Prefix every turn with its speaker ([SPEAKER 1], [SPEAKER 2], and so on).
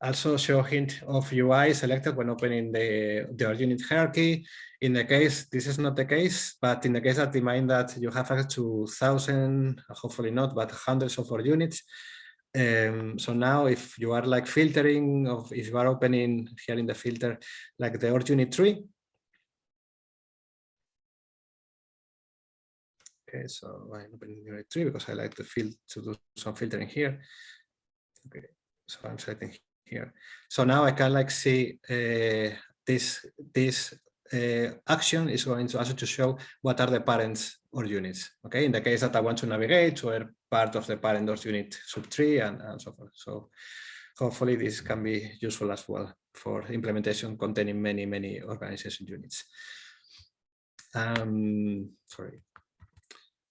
[SPEAKER 1] also show hint of UI selected when opening the, the unit hierarchy. In the case, this is not the case, but in the case that mind that you have access to thousand, hopefully not, but hundreds of org units. Um, so now if you are like filtering of if you are opening here in the filter, like the org unit tree. Okay, so I'm opening the unit tree because I like to fill to do some filtering here. Okay, so I'm selecting here. So now I can like see uh, this this uh, action is going to also to show what are the parents org units. Okay, in the case that I want to navigate a part of the parent org unit subtree and, and so forth. So hopefully this can be useful as well for implementation containing many, many organization units. Um, sorry.